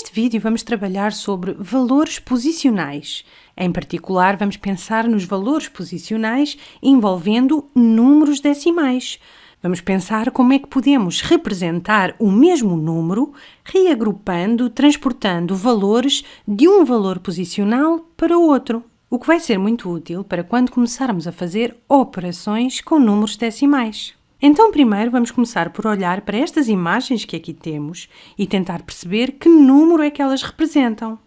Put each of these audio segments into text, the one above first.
Neste vídeo vamos trabalhar sobre valores posicionais. Em particular, vamos pensar nos valores posicionais envolvendo números decimais. Vamos pensar como é que podemos representar o mesmo número, reagrupando, transportando valores de um valor posicional para outro. O que vai ser muito útil para quando começarmos a fazer operações com números decimais. Então, primeiro vamos começar por olhar para estas imagens que aqui temos e tentar perceber que número é que elas representam.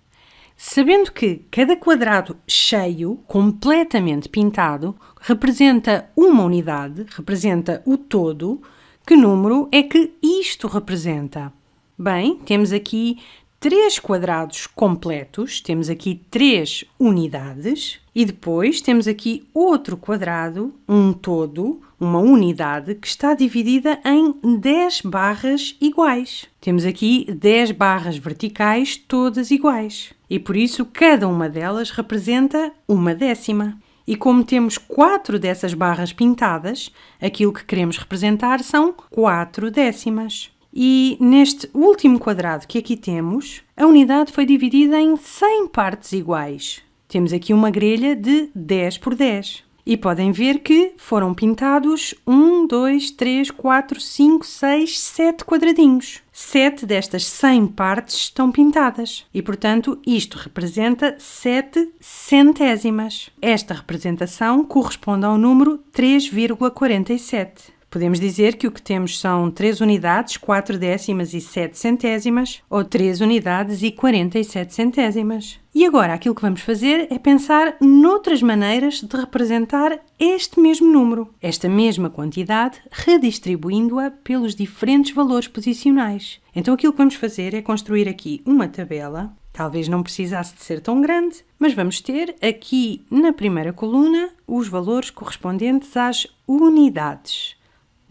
Sabendo que cada quadrado cheio, completamente pintado, representa uma unidade, representa o todo, que número é que isto representa? Bem, temos aqui três quadrados completos, temos aqui três unidades e depois temos aqui outro quadrado, um todo, uma unidade que está dividida em 10 barras iguais. Temos aqui 10 barras verticais todas iguais e por isso cada uma delas representa uma décima. E como temos quatro dessas barras pintadas, aquilo que queremos representar são quatro décimas. E neste último quadrado que aqui temos, a unidade foi dividida em 100 partes iguais. Temos aqui uma grelha de 10 por 10. E podem ver que foram pintados 1, 2, 3, 4, 5, 6, 7 quadradinhos. 7 destas 100 partes estão pintadas e, portanto, isto representa 7 centésimas. Esta representação corresponde ao número 3,47. Podemos dizer que o que temos são 3 unidades, 4 décimas e 7 centésimas, ou 3 unidades e 47 centésimas. E agora aquilo que vamos fazer é pensar noutras maneiras de representar este mesmo número, esta mesma quantidade, redistribuindo-a pelos diferentes valores posicionais. Então aquilo que vamos fazer é construir aqui uma tabela Talvez não precisasse de ser tão grande, mas vamos ter aqui na primeira coluna os valores correspondentes às unidades.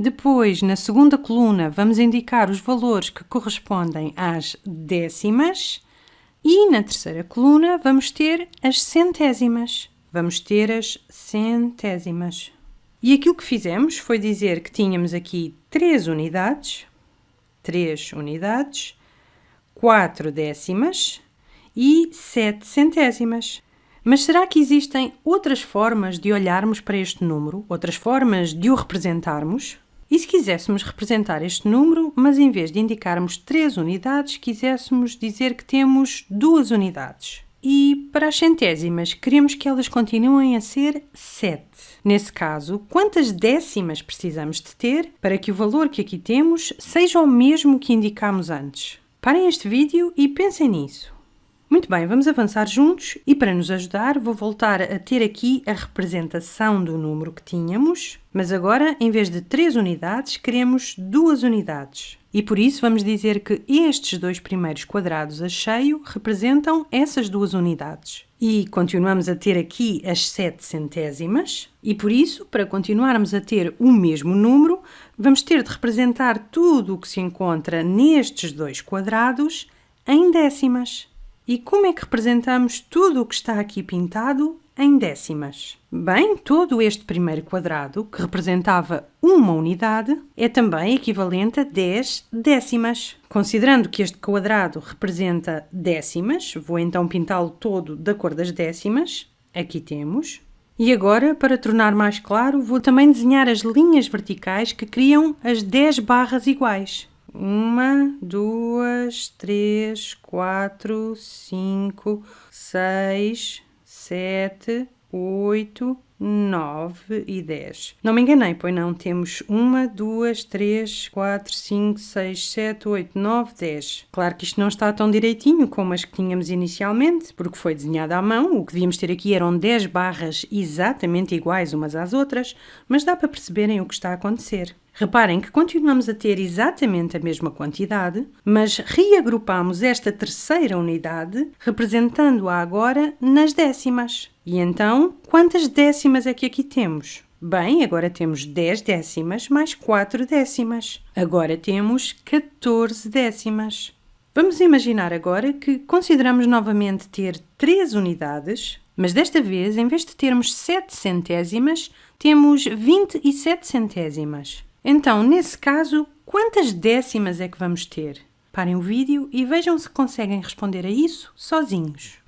Depois, na segunda coluna, vamos indicar os valores que correspondem às décimas e na terceira coluna vamos ter as centésimas. Vamos ter as centésimas. E aquilo que fizemos foi dizer que tínhamos aqui três unidades, três unidades, quatro décimas e sete centésimas. Mas será que existem outras formas de olharmos para este número, outras formas de o representarmos? E se quiséssemos representar este número, mas em vez de indicarmos 3 unidades, quiséssemos dizer que temos duas unidades. E para as centésimas, queremos que elas continuem a ser 7. Nesse caso, quantas décimas precisamos de ter para que o valor que aqui temos seja o mesmo que indicámos antes? Parem este vídeo e pensem nisso. Muito bem, vamos avançar juntos e para nos ajudar vou voltar a ter aqui a representação do número que tínhamos, mas agora em vez de 3 unidades queremos duas unidades. E por isso vamos dizer que estes dois primeiros quadrados a cheio representam essas duas unidades. E continuamos a ter aqui as 7 centésimas, e por isso, para continuarmos a ter o mesmo número, vamos ter de representar tudo o que se encontra nestes dois quadrados em décimas. E como é que representamos tudo o que está aqui pintado em décimas? Bem, todo este primeiro quadrado, que representava uma unidade, é também equivalente a 10 décimas. Considerando que este quadrado representa décimas, vou então pintá-lo todo da cor das décimas. Aqui temos. E agora, para tornar mais claro, vou também desenhar as linhas verticais que criam as 10 barras iguais. Uma, duas, três, quatro, cinco, seis, sete, oito, 9 e 10. Não me enganei, pois não. Temos 1, 2, 3, 4, 5, 6, 7, 8, 9, 10. Claro que isto não está tão direitinho como as que tínhamos inicialmente, porque foi desenhada à mão. O que devíamos ter aqui eram 10 barras exatamente iguais umas às outras, mas dá para perceberem o que está a acontecer. Reparem que continuamos a ter exatamente a mesma quantidade, mas reagrupamos esta terceira unidade, representando-a agora nas décimas. E então, quantas décimas é que aqui temos? Bem, agora temos 10 décimas mais 4 décimas. Agora temos 14 décimas. Vamos imaginar agora que consideramos novamente ter 3 unidades, mas desta vez, em vez de termos 7 centésimas, temos 27 centésimas. Então, nesse caso, quantas décimas é que vamos ter? Parem o vídeo e vejam se conseguem responder a isso sozinhos.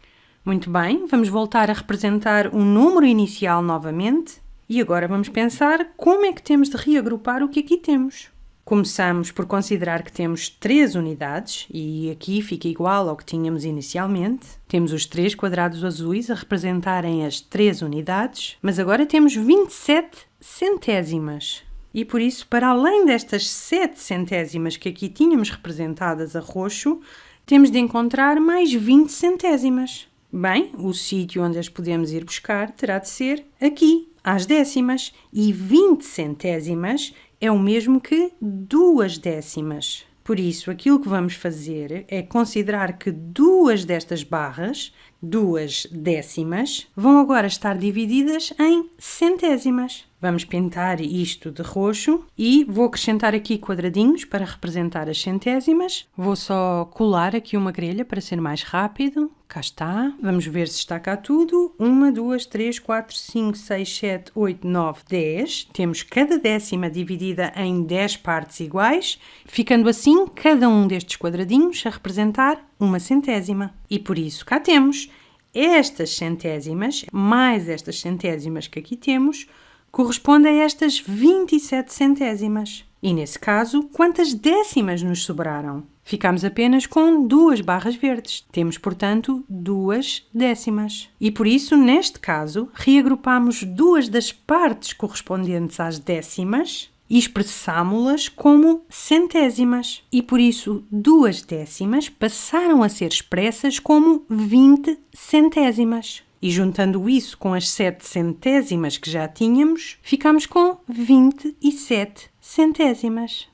Muito bem, vamos voltar a representar um número inicial novamente e agora vamos pensar como é que temos de reagrupar o que aqui temos. Começamos por considerar que temos três unidades e aqui fica igual ao que tínhamos inicialmente. Temos os três quadrados azuis a representarem as três unidades, mas agora temos 27 centésimas. E por isso, para além destas 7 centésimas que aqui tínhamos representadas a roxo, temos de encontrar mais 20 centésimas. Bem, o sítio onde as podemos ir buscar terá de ser aqui, às décimas, e 20 centésimas é o mesmo que duas décimas. Por isso, aquilo que vamos fazer é considerar que duas destas barras, duas décimas, vão agora estar divididas em centésimas. Vamos pintar isto de roxo e vou acrescentar aqui quadradinhos para representar as centésimas. Vou só colar aqui uma grelha para ser mais rápido. Cá está. Vamos ver se está cá tudo. 1, 2, 3, 4, 5, 6, 7, 8, 9, 10. Temos cada décima dividida em 10 partes iguais, ficando assim cada um destes quadradinhos a representar uma centésima. E por isso cá temos estas centésimas, mais estas centésimas que aqui temos, corresponde a estas 27 centésimas. E nesse caso, quantas décimas nos sobraram? Ficamos apenas com duas barras verdes. Temos, portanto, duas décimas. E por isso, neste caso, reagrupamos duas das partes correspondentes às décimas e expressámo-las como centésimas. E por isso, duas décimas passaram a ser expressas como 20 centésimas. E juntando isso com as 7 centésimas que já tínhamos, ficamos com 27 centésimas.